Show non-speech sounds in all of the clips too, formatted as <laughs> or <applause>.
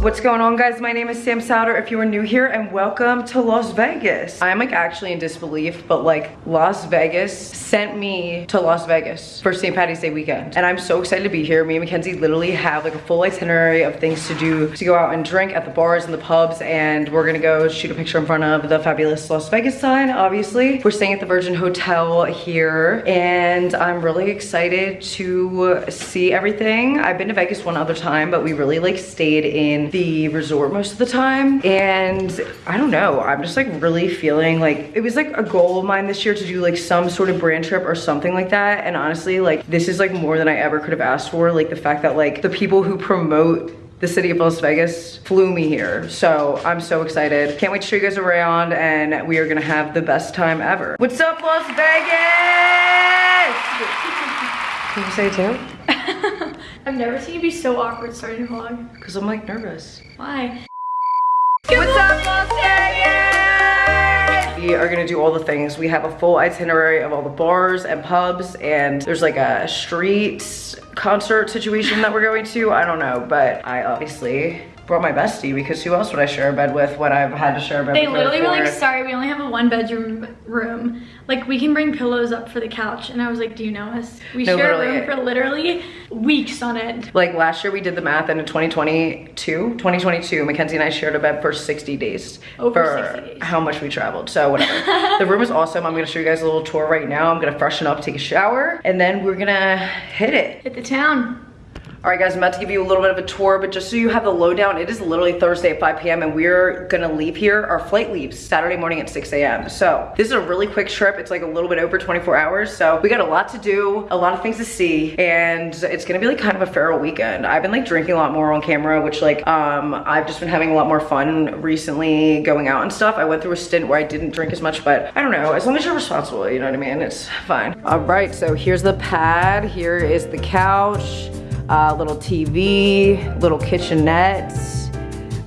What's going on guys? My name is Sam Souder if you are new here and welcome to Las Vegas. I'm like actually in disbelief but like Las Vegas sent me to Las Vegas for St. Patty's Day weekend and I'm so excited to be here. Me and Mackenzie literally have like a full itinerary of things to do to go out and drink at the bars and the pubs and we're gonna go shoot a picture in front of the fabulous Las Vegas sign obviously. We're staying at the Virgin Hotel here and I'm really excited to see everything. I've been to Vegas one other time but we really like stayed in the resort most of the time and I don't know I'm just like really feeling like it was like a goal of mine this year to do like some sort of brand trip or something like that and honestly like this is like more than I ever could have asked for like the fact that like the people who promote the city of Las Vegas flew me here. So I'm so excited. Can't wait to show you guys around and we are gonna have the best time ever. What's up Las Vegas? <laughs> Can you say too? <laughs> I've never seen you be so awkward starting a vlog. Because I'm like nervous. Why? What's up, Las Vegas? We are gonna do all the things. We have a full itinerary of all the bars and pubs and there's like a street concert situation that we're going to. I don't know, but I obviously brought my bestie because who else would I share a bed with when I've had to share a bed They with literally were like, sorry, we only have a one bedroom room. Like we can bring pillows up for the couch. And I was like, do you know us? We No, share a room for literally weeks on end. Like last year we did the math and in 2022, 2022, Mackenzie and I shared a bed for 60 days. Over for 60 days. how much we traveled. So whatever. <laughs> the room is awesome. I'm gonna show you guys a little tour right now. I'm gonna freshen up, take a shower, and then we're gonna hit it. Hit the town. All right guys, I'm about to give you a little bit of a tour, but just so you have the lowdown, it is literally Thursday at 5 p.m. and we're gonna leave here. Our flight leaves Saturday morning at 6 a.m. So this is a really quick trip. It's like a little bit over 24 hours. So we got a lot to do, a lot of things to see, and it's gonna be like kind of a feral weekend. I've been like drinking a lot more on camera, which like, um, I've just been having a lot more fun recently going out and stuff. I went through a stint where I didn't drink as much, but I don't know, as long as you're responsible, you know what I mean? It's fine. All right, so here's the pad. Here is the couch uh, little TV, little kitchenette,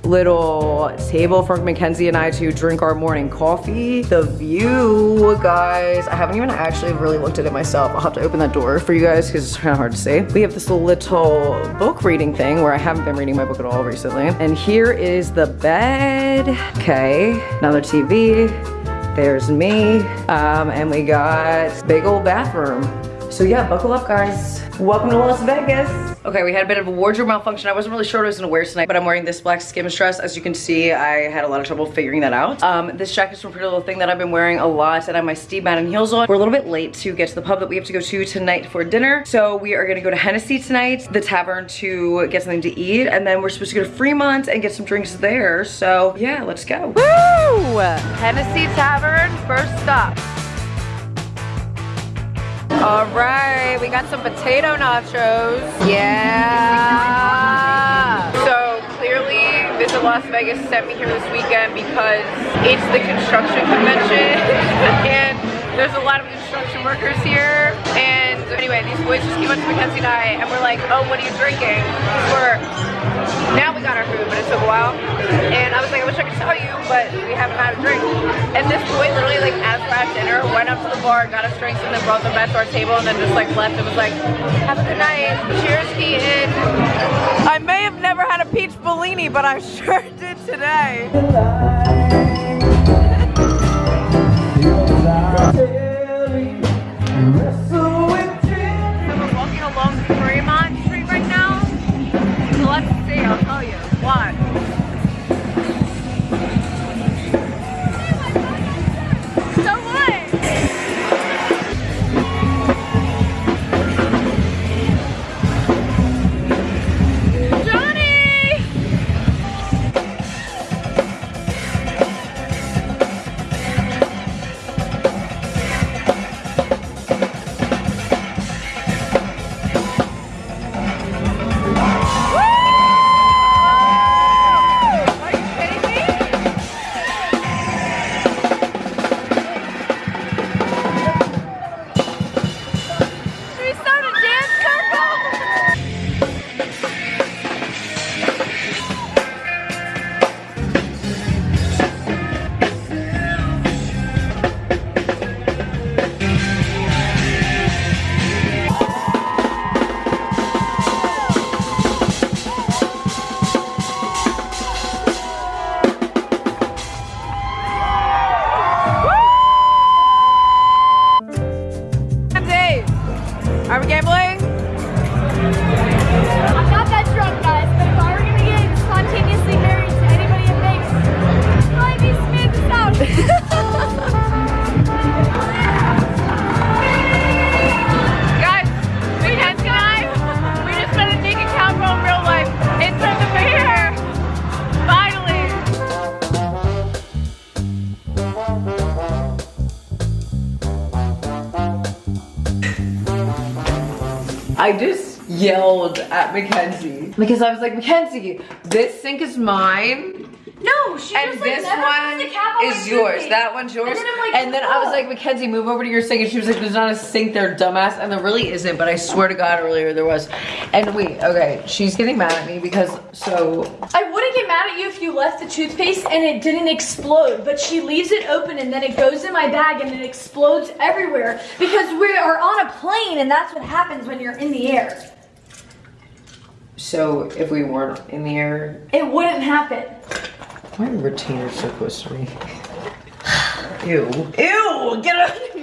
little table for Mackenzie and I to drink our morning coffee. The view, guys, I haven't even actually really looked at it myself. I'll have to open that door for you guys because it's kind of hard to see. We have this little book reading thing where I haven't been reading my book at all recently. And here is the bed. Okay, another TV. There's me. Um, and we got big old bathroom. So yeah, buckle up guys. Welcome to Las Vegas. Okay, we had a bit of a wardrobe malfunction. I wasn't really sure what I was gonna wear tonight, but I'm wearing this black skims dress. As you can see, I had a lot of trouble figuring that out. Um, this jacket's from Pretty Little Thing that I've been wearing a lot, and I have my Steve Madden heels on. We're a little bit late to get to the pub that we have to go to tonight for dinner. So we are gonna go to Hennessey tonight, the tavern to get something to eat, and then we're supposed to go to Fremont and get some drinks there. So yeah, let's go. Woo! Hennessey Tavern, first stop. All right, we got some potato nachos. Yeah. So clearly Visit Las Vegas sent me here this weekend because it's the construction convention <laughs> and there's a lot of construction workers here. And anyway, these boys just came up to Mackenzie and I and we're like, oh, what are you drinking? We're, now we got our food, but it took a while. And I was like, I wish I could tell you, but we haven't had a drink. And this boy literally like as we're at dinner, went up to the bar, got us drinks, and then brought them back to our table and then just like left and was like, have a good night. Cheers, Keaton. I may have never had a peach Bellini, but I <laughs> sure did today. So we're I just yelled at Mackenzie because I was like, Mackenzie, this sink is mine. No, she And just like this one on is yours. That one's yours. And then, like, and then I was like, Mackenzie, move over to your sink. And she was like, there's not a sink there, dumbass. And there really isn't, but I swear to God, earlier there was. And wait, okay, she's getting mad at me because, so, I wouldn't get mad at you if you left the toothpaste and it didn't explode, but she leaves it open and then it goes in my bag and it explodes everywhere because we are on a plane and that's what happens when you're in the air. so if we weren't in the air, It wouldn't happen. Why are retainers so close to me? <sighs> Ew. Ew, get out of here.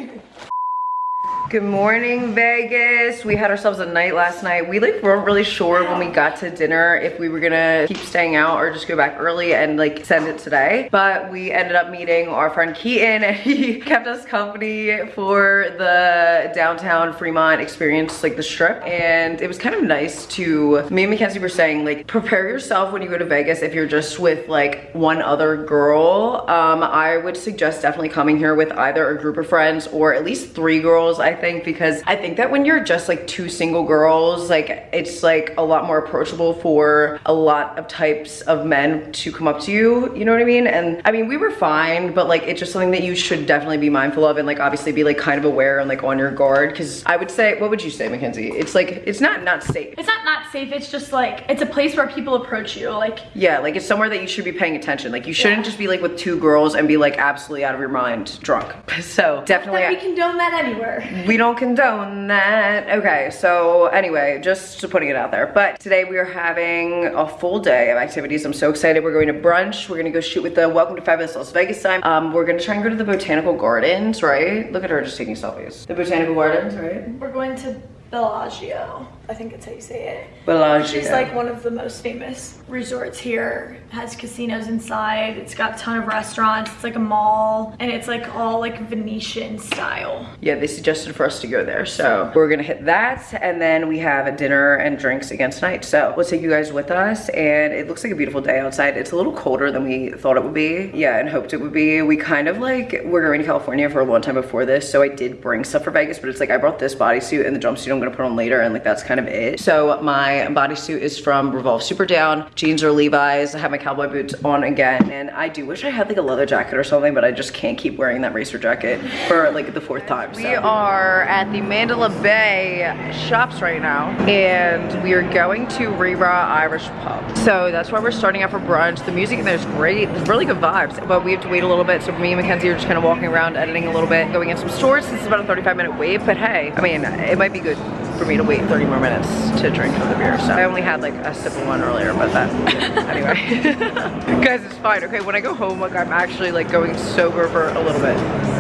Good morning, Vegas. We had ourselves a night last night. We like weren't really sure when we got to dinner if we were gonna keep staying out or just go back early and like send it today. But we ended up meeting our friend Keaton and <laughs> he kept us company for the downtown Fremont experience, like the strip. And it was kind of nice to, me and Mackenzie were saying like, prepare yourself when you go to Vegas if you're just with like one other girl. Um, I would suggest definitely coming here with either a group of friends or at least three girls, I think, because I think that when you're just like two single girls, like it's like a lot more approachable for a lot of types of men to come up to you, you know what I mean? And I mean, we were fine, but like it's just something that you should definitely be mindful of and like obviously be like kind of aware and like on your guard. Cause I would say, what would you say, Mackenzie? It's like, it's not not safe. It's not not safe, it's just like, it's a place where people approach you. Like, Yeah, like it's somewhere that you should be paying attention. Like you shouldn't just be like with two girls and be like absolutely out of your mind drunk. <laughs> So definitely. that we condone that anywhere. We don't condone that. Okay, so anyway, just putting it out there. But today we are having a full day of activities. I'm so excited. We're going to brunch. We're gonna go shoot with the Welcome to Fabulous Las Vegas time. Um, we're gonna try and go to the Botanical Gardens, right? Look at her just taking selfies. The Botanical Gardens, right? We're going to Bellagio. I think that's how you say it. Bellagio. She's like one of the most famous resorts here. Has casinos inside. It's got a ton of restaurants. It's like a mall, and it's like all like Venetian style. Yeah, they suggested for us to go there. So we're gonna hit that and then we have a dinner and drinks again tonight. So we'll take you guys with us and it looks like a beautiful day outside. It's a little colder than we thought it would be. Yeah, and hoped it would be. We kind of like, we're going to California for a long time before this. So I did bring stuff for Vegas, but it's like I brought this bodysuit and the jumpsuit I'm gonna put on later and like that's kind of it. So my bodysuit is from Revolve Superdown. Jeans are Levi's. I have my cowboy boots on again. And I do wish I had like a leather jacket or something, but I just can't keep wearing that racer jacket for like the fourth time. So. We are at the Mandalay Bay shops right now and we are going to Rí Rá Irish Pub. So that's why we're starting out for brunch. The music in there is great. There's really good vibes, but we have to wait a little bit. So me and Mackenzie are just kind of walking around, editing a little bit, going in some stores. This is about a 35 minute wait, but hey, I mean, it might be good for me to wait 30 more minutes to drink the beer. So I only had like a sip of one earlier, but that, <laughs> anyway. <laughs> Guys, it's fine. Okay, when I go home, like I'm actually like going sober for a little bit.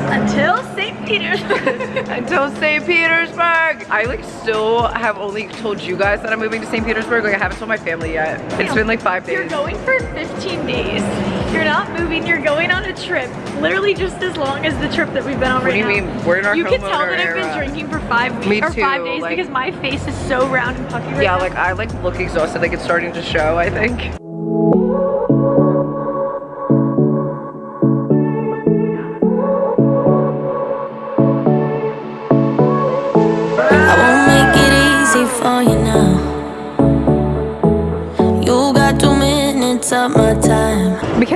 Until St. Petersburg. <laughs> Until St. Petersburg. I like still have only told you guys that I'm moving to St. Petersburg. Like I haven't told my family yet. It's been like five days. You're days. going for 15 days. You're not moving. You're going on a trip. Literally just as long as the trip that we've been on What right do you now. mean? We're in our You can tell that I've been drinking for five weeks Me or five days like- because my face is so round and puffy right Yeah, now. like I like look exhausted. Like it's starting to show, I think.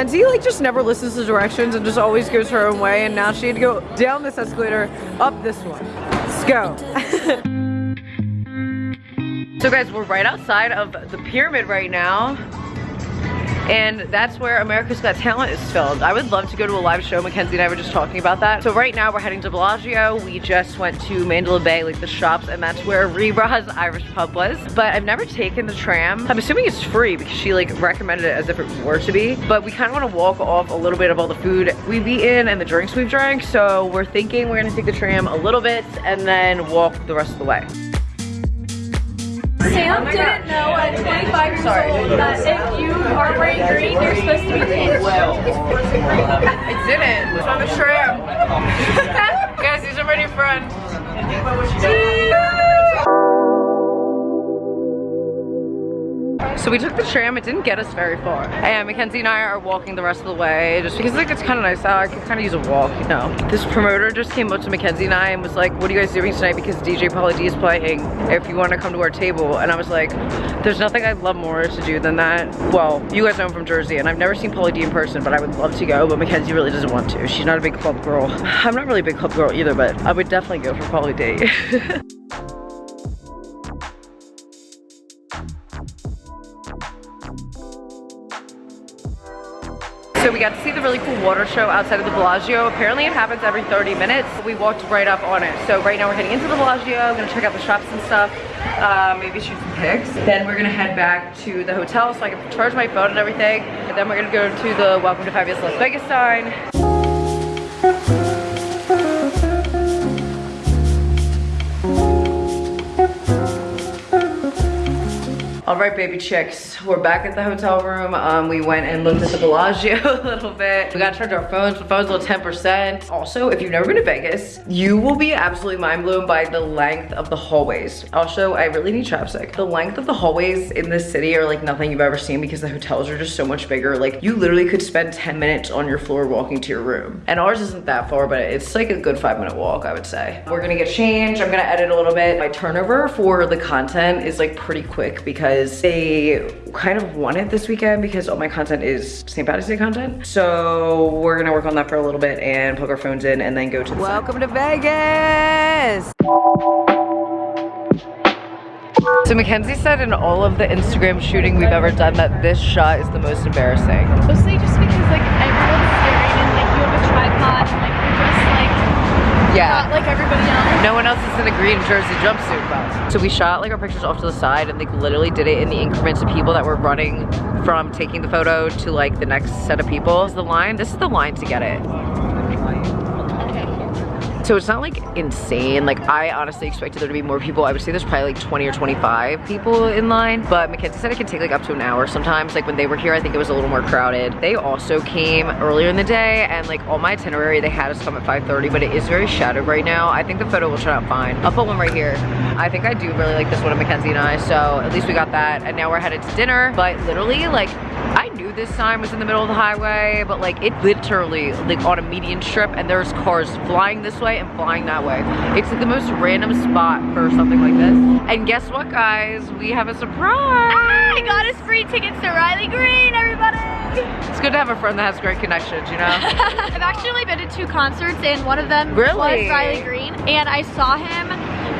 Mackenzie like just never listens to directions and just always goes her own way and now she had to go down this escalator, up this one. Let's go. <laughs> So guys, we're right outside of the pyramid right now. And that's where America's Got Talent is filmed. I would love to go to a live show. Mackenzie and I were just talking about that. So right now we're heading to Bellagio. We just went to Mandalay Bay, like the shops, and that's where Rebra's Irish Pub was. But I've never taken the tram. I'm assuming it's free because she like recommended it as if it were to be. But we kind of want to walk off a little bit of all the food we've eaten and the drinks we've drank. So we're thinking we're gonna take the tram a little bit and then walk the rest of the way. Sam oh didn't know at 25 years old that if you wearing green, you're supposed to be pink. I didn't. It's on the tram. <laughs> Guys, these are my new friends. So we took the tram, it didn't get us very far. And Mackenzie and I are walking the rest of the way just because like it's kind of nice out. I could kind of use a walk, you know. This promoter just came up to Mackenzie and I and was like, what are you guys doing tonight? Because DJ Pauly D is playing if you want to come to our table. And I was like, there's nothing I'd love more to do than that. Well, you guys know I'm from Jersey and I've never seen Pauly D in person, but I would love to go, but Mackenzie really doesn't want to. She's not a big club girl. <laughs> I'm not really a big club girl either, but I would definitely go for Pauly D. <laughs> So we got to see the really cool water show outside of the Bellagio. Apparently it happens every 30 minutes. We walked right up on it. So right now we're heading into the Bellagio. I'm gonna check out the shops and stuff. Uh, maybe shoot some pics. Then we're gonna head back to the hotel so I can charge my phone and everything. And then we're gonna go to the Welcome to Fabulous Las Vegas sign. All right, baby chicks, we're back at the hotel room. Um, we went and looked at the Bellagio <laughs> a little bit. We got to charge our phones. The phone's only 10%. Also, if you've never been to Vegas, you will be absolutely mind blown by the length of the hallways. Also, I really need chapstick. The length of the hallways in this city are like nothing you've ever seen because the hotels are just so much bigger. Like you literally could spend 10 minutes on your floor walking to your room. And ours isn't that far, but it's like a good five minute walk, I would say. We're gonna get changed. I'm gonna edit a little bit. My turnover for the content is like pretty quick because they kind of want it this weekend because all my content is St. Patrick's Day content. So we're gonna work on that for a little bit and plug our phones in and then go to the Welcome to Vegas! So Mackenzie said in all of the Instagram shooting we've ever done that this shot is the most embarrassing. Mostly just because like everyone's staring and like you have a tripod and like you're just like Yeah. not like everybody else. No one else is in a green jersey jumpsuit. So we shot like our pictures off to the side and they literally did it in the increments of people that were running from taking the photo to like the next set of people. This is the line, this is the line to get it. So it's not like insane. Like I honestly expected there to be more people. I would say there's probably like 20 or 25 people in line. But Mackenzie said it can take like up to an hour sometimes. Like when they were here, I think it was a little more crowded. They also came earlier in the day and like all my itinerary, they had us come at 5.30, but it is very shadowed right now. I think the photo will turn out fine. I'll put one right here. I think I do really like this one of Mackenzie and I. So at least we got that. And now we're headed to dinner. But literally like I knew this sign was in the middle of the highway, but like it literally like on a median strip and there's cars flying this way and flying that way. It's like the most random spot for something like this. And guess what guys? We have a surprise. I got us free tickets to Riley Green, everybody! It's good to have a friend that has great connections, you know? <laughs> I've actually only been to two concerts and one of them Really? was Riley Green and I saw him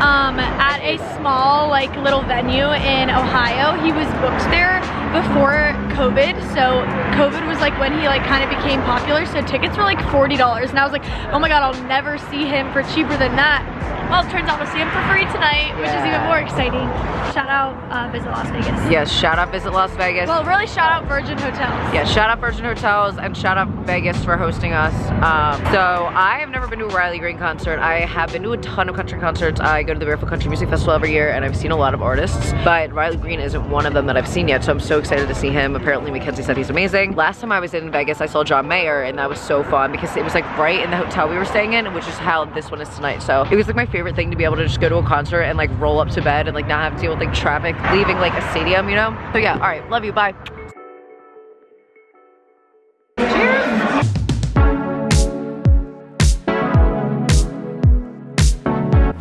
um, at a small like little venue in Ohio. He was booked there before COVID so COVID was like when he like kind of became popular so tickets were like $40 and I was like oh my god I'll never see him for cheaper than that. Well it turns out I'll see him for free tonight which is even more exciting. Shout out uh, Visit Las Vegas. yes, shout out Visit Las Vegas. Well really shout out Virgin Hotels. Yeah, shout out Virgin Hotels and shout out Vegas for hosting us. Um, so I have never been to a Riley Green concert. I have been to a ton of country concerts. I go to the Barefoot Country Music Festival every year and I've seen a lot of artists, but Riley Green isn't one of them that I've seen yet. So I'm so excited to see him. Apparently Mackenzie said he's amazing. Last time I was in Vegas, I saw John Mayer and that was so fun because it was like right in the hotel we were staying in, which is how this one is tonight. So it was like my favorite thing to be able to just go to a concert and like roll up to bed and like not have to deal with like traffic leaving like a stadium, you know? So yeah, all right, love you, bye.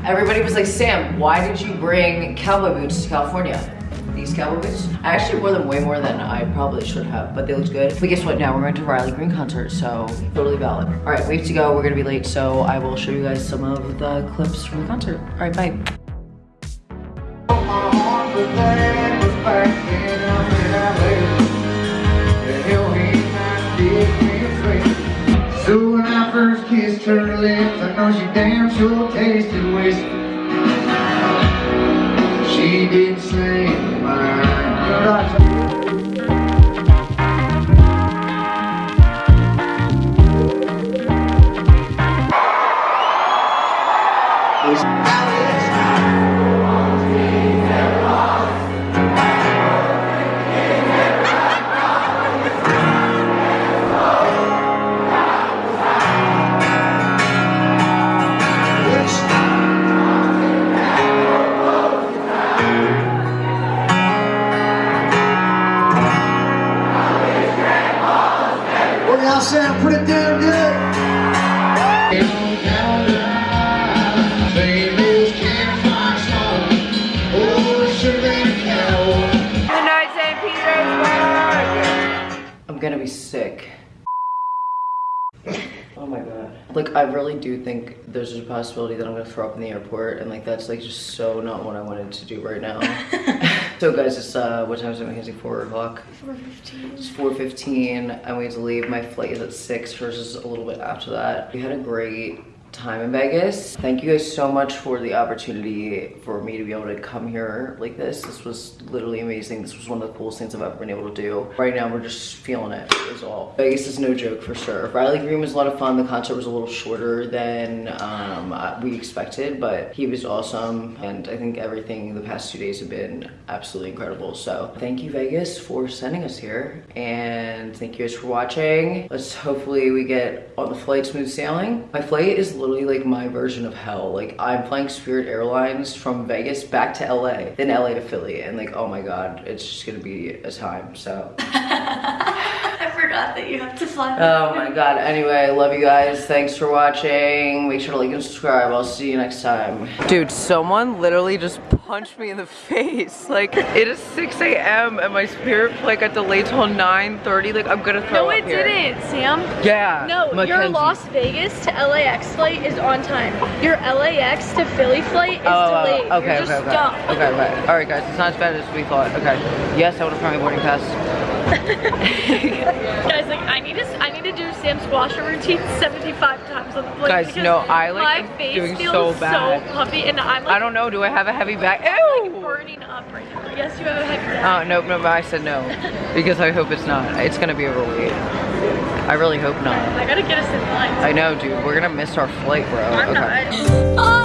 Everybody was like, Sam, why did you bring cowboy boots to California? These cowboy boots? I actually wore them way more than I probably should have, but they looked good. But guess what? Now we're going to Riley Green concert, so totally valid. All right, we have to go. We're gonna be late, so I will show you guys some of the clips from the concert. All right, bye. So when I first kissed her lips, I know she damn sure tasted whiskey. She didn't say mine, Good night, St. Petersburg. I'm gonna be sick. Oh my god. Like I really do think there's a possibility that I'm gonna throw up in the airport and like that's like just so not what I wanted to do right now. <laughs> so guys, it's uh what time is it, Mackenzie? Four o'clock? 4.15. It's 4.15 and we have to leave. My flight is at six, hers is a little bit after that. We had a great time in Vegas. Thank you guys so much for the opportunity for me to be able to come here like this. This was literally amazing. This was one of the coolest things I've ever been able to do. Right now, we're just feeling it. is all. Vegas is no joke for sure. Riley Green was a lot of fun. The concert was a little shorter than um, uh, we expected, but he was awesome. And I think everything the past two days have been absolutely incredible. So thank you Vegas for sending us here. And thank you guys for watching. Let's hopefully we get on the flight smooth sailing. My flight is literally like my version of hell. Like I'm flying Spirit Airlines from Vegas back to LA, then LA to Philly. And like, oh my God, it's just gonna be a time, so. <laughs> Forgot that you have to fly. Oh my god. Anyway, love you guys. Thanks for watching. Make sure to like and subscribe. I'll see you next time. Dude, someone literally just punched me in the <laughs> face. Like, it is 6 a.m. and my spirit flight got delayed till 9.30. Like, I'm gonna throw No, it here. didn't, Sam. Yeah. No, your Las Vegas to LAX flight is on time. Your LAX to Philly flight is Oh, uh, delayed. oh, okay, You're okay, just okay. dumb. Okay, okay. All right, guys, it's not as bad as we thought. Okay. Yes, I want to found my boarding pass. <laughs> Guys, like I need to, I need to do Sam gua sha routine 75 times on the plane. Guys, no, I, like, my face doing feels so bad. so puffy, and I'm like, I don't know. Do I have a heavy bag? I'm, Ew. like burning up right now. Yes, you have a heavy bag. Oh, nope, nope, I said no. <laughs> Because I hope it's not. It's gonna be overweight. I really hope not. I gotta get us in line. I know, dude. We're gonna miss our flight, bro. I'm okay. not.